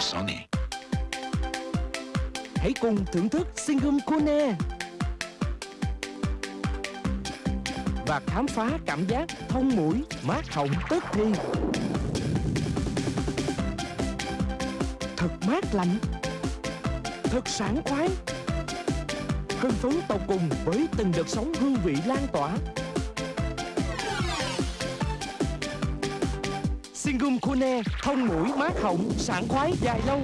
Sony. Hãy cùng thưởng thức Singum Kune Và khám phá cảm giác thông mũi, mát họng tức thì Thật mát lạnh Thật sảng khoái. Hưng phấn tột cùng với từng đợt sóng hương vị lan tỏa. Singum Kune thông mũi mát họng sảng khoái dài lâu.